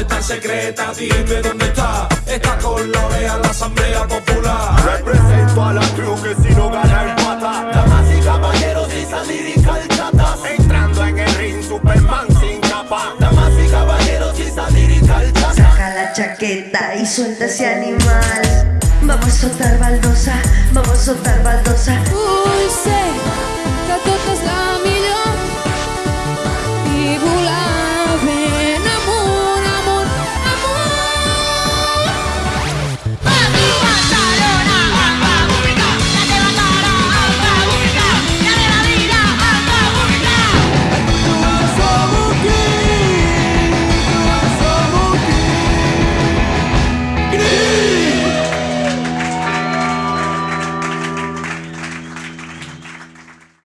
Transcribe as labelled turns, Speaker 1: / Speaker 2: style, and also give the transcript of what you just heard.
Speaker 1: Está secreta, dime dónde está. Está con la la Asamblea Popular.
Speaker 2: Represento a la crew que si no gana el pata.
Speaker 3: Damas y caballeros y salir y calchatas.
Speaker 2: Entrando en el ring, Superman sin capa.
Speaker 3: Damas y caballeros y salir y calchatas.
Speaker 4: Saca la chaqueta y suelta ese animal. Vamos a soltar baldosa, vamos a soltar baldosa.